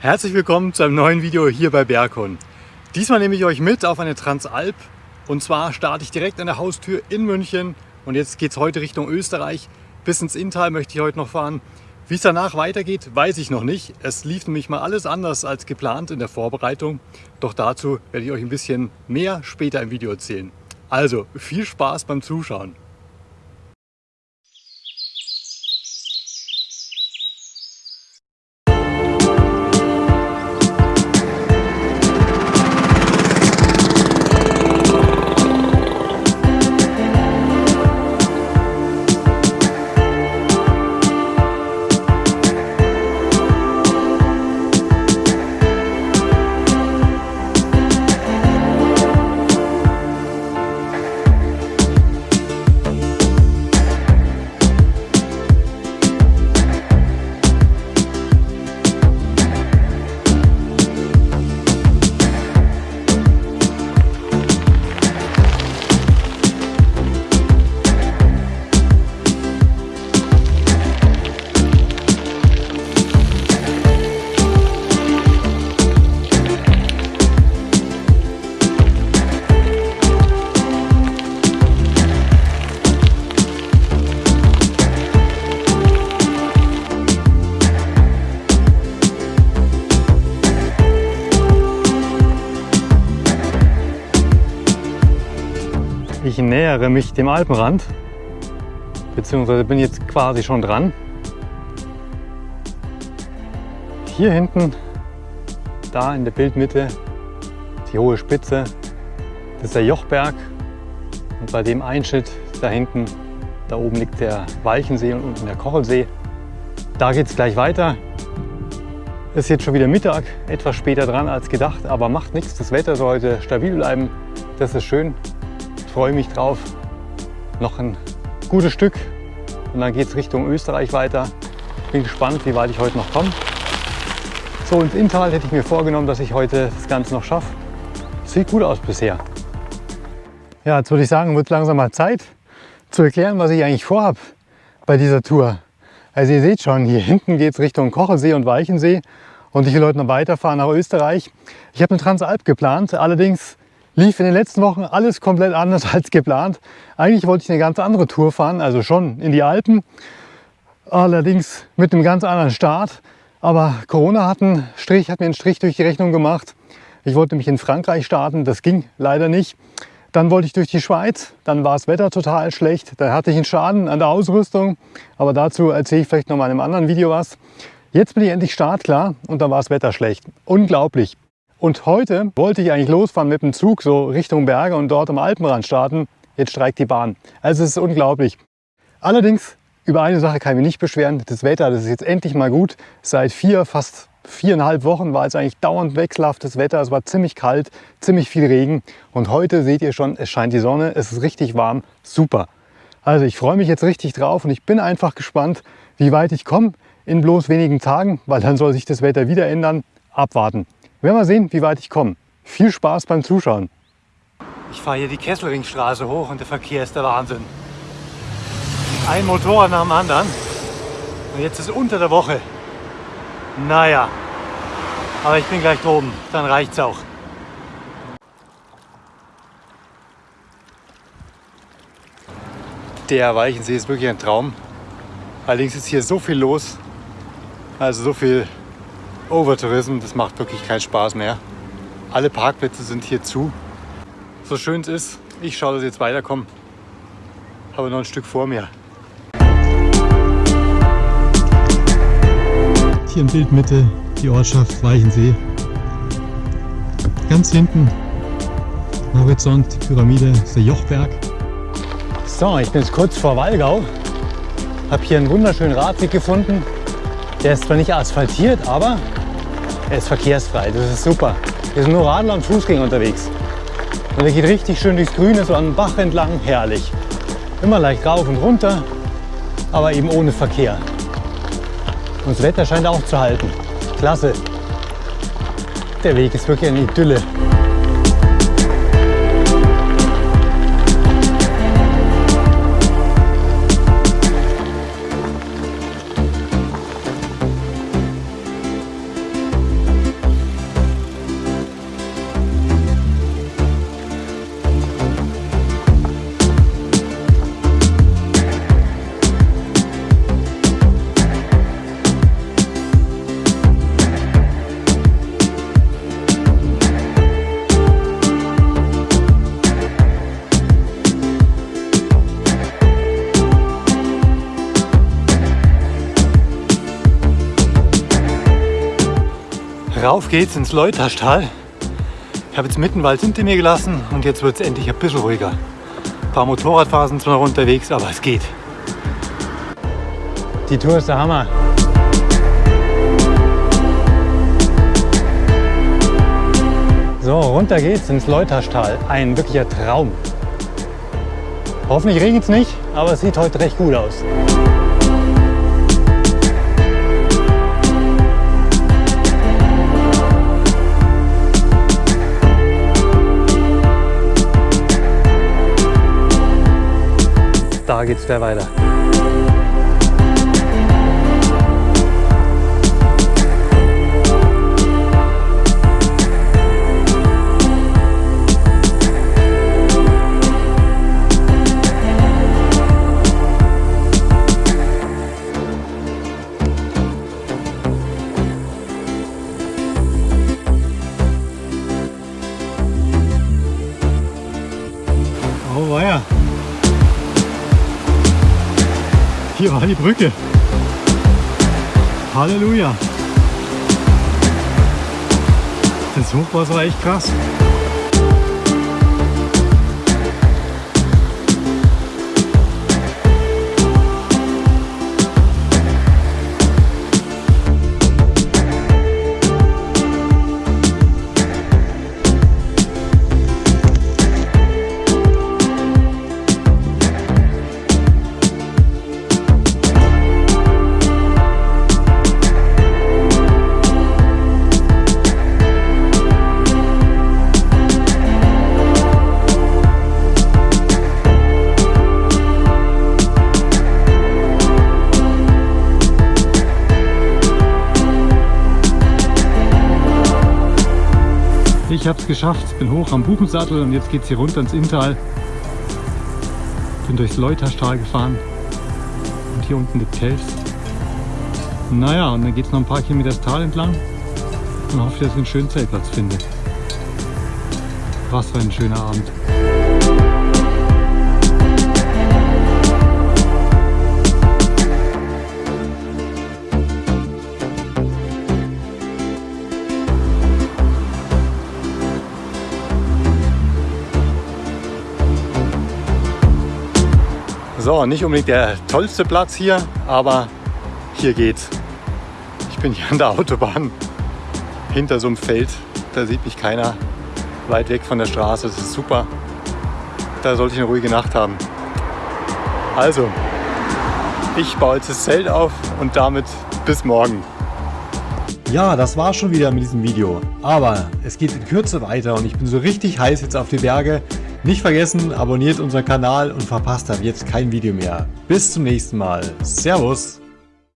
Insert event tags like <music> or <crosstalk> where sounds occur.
Herzlich willkommen zu einem neuen Video hier bei Berghund. Diesmal nehme ich euch mit auf eine Transalp und zwar starte ich direkt an der Haustür in München und jetzt geht es heute Richtung Österreich. Bis ins Inntal möchte ich heute noch fahren. Wie es danach weitergeht, weiß ich noch nicht. Es lief nämlich mal alles anders als geplant in der Vorbereitung. Doch dazu werde ich euch ein bisschen mehr später im Video erzählen. Also viel Spaß beim Zuschauen. Nähere mich dem Alpenrand, beziehungsweise bin jetzt quasi schon dran. Hier hinten, da in der Bildmitte, die hohe Spitze, das ist der Jochberg. Und bei dem Einschnitt da hinten, da oben liegt der Walchensee und unten der Kochelsee. Da geht es gleich weiter. Es ist jetzt schon wieder Mittag, etwas später dran als gedacht, aber macht nichts. Das Wetter soll heute stabil bleiben. Das ist schön freue mich drauf. Noch ein gutes Stück und dann geht es Richtung Österreich weiter. Bin gespannt, wie weit ich heute noch komme. So, ins Inntal hätte ich mir vorgenommen, dass ich heute das Ganze noch schaffe. Sieht gut aus bisher. Ja, jetzt würde ich sagen, wird langsam mal Zeit zu erklären, was ich eigentlich vorhabe bei dieser Tour. Also ihr seht schon, hier hinten geht es Richtung Kochelsee und Weichensee und ich will heute noch weiterfahren nach Österreich. Ich habe eine Transalp geplant, allerdings lief in den letzten Wochen alles komplett anders <laughs> als geplant. Eigentlich wollte ich eine ganz andere Tour fahren, also schon in die Alpen, allerdings mit einem ganz anderen Start. Aber Corona hat, einen Strich, hat mir einen Strich durch die Rechnung gemacht. Ich wollte mich in Frankreich starten, das ging leider nicht. Dann wollte ich durch die Schweiz, dann war das Wetter total schlecht. Da hatte ich einen Schaden an der Ausrüstung, aber dazu erzähle ich vielleicht noch mal in einem anderen Video was. Jetzt bin ich endlich startklar und dann war das Wetter schlecht. Unglaublich. Und heute wollte ich eigentlich losfahren mit dem Zug so Richtung Berge und dort am Alpenrand starten. Jetzt streikt die Bahn. Also es ist unglaublich. Allerdings, über eine Sache kann ich mich nicht beschweren. Das Wetter, das ist jetzt endlich mal gut. Seit vier, fast viereinhalb Wochen war es eigentlich dauernd wechselhaftes Wetter. Es war ziemlich kalt, ziemlich viel Regen. Und heute seht ihr schon, es scheint die Sonne, es ist richtig warm. Super. Also ich freue mich jetzt richtig drauf und ich bin einfach gespannt, wie weit ich komme in bloß wenigen Tagen, weil dann soll sich das Wetter wieder ändern. Abwarten. Wir werden mal sehen, wie weit ich komme. Viel Spaß beim Zuschauen. Ich fahre hier die Kesselringstraße hoch und der Verkehr ist der Wahnsinn. Ein Motorrad nach dem anderen. Und jetzt ist unter der Woche. Naja, aber ich bin gleich droben, dann reicht's auch. Der Weichensee ist wirklich ein Traum. Allerdings ist hier so viel los, also so viel Overtourism, das macht wirklich keinen Spaß mehr. Alle Parkplätze sind hier zu. So schön es ist, ich schaue, dass ich jetzt weiterkomme. Habe noch ein Stück vor mir. Hier in Bildmitte die Ortschaft Weichensee. Ganz hinten am Horizont die Pyramide ist der Jochberg. So, ich bin jetzt kurz vor Wallgau. Habe hier einen wunderschönen Radweg gefunden. Der ist zwar nicht asphaltiert, aber er ist verkehrsfrei, das ist super. Hier sind nur Radler und Fußgänger unterwegs. Und er geht richtig schön durchs Grüne, so an den Bach entlang, herrlich. Immer leicht rauf und runter, aber eben ohne Verkehr. Und das Wetter scheint auch zu halten. Klasse. Der Weg ist wirklich eine Idylle. Rauf geht's ins Leuterstal. Ich habe jetzt mitten Wald hinter mir gelassen und jetzt wird es endlich ein bisschen ruhiger. Ein paar Motorradfahrer sind zwar noch unterwegs, aber es geht. Die Tour ist der Hammer. So, runter geht's ins Leuterstal. Ein wirklicher Traum. Hoffentlich regnet es nicht, aber es sieht heute recht gut aus. Da geht's gleich weiter. Oh weia. Hier war die Brücke. Halleluja. Das Hochwasser war echt krass. Habe es geschafft, bin hoch am Buchensattel und jetzt geht es hier runter ins Inntal. Bin durchs Leuterstal gefahren und hier unten die Telfs. Naja, und dann geht es noch ein paar Kilometer das Tal entlang und hoffe, dass ich einen schönen Zeltplatz finde. Was für ein schöner Abend. Nicht unbedingt der tollste Platz hier, aber hier geht's. Ich bin hier an der Autobahn hinter so einem Feld. Da sieht mich keiner weit weg von der Straße. Das ist super. Da sollte ich eine ruhige Nacht haben. Also, ich baue jetzt das Zelt auf und damit bis morgen. Ja, das war schon wieder mit diesem Video. Aber es geht in Kürze weiter und ich bin so richtig heiß jetzt auf die Berge. Nicht vergessen, abonniert unseren Kanal und verpasst ab jetzt kein Video mehr. Bis zum nächsten Mal. Servus!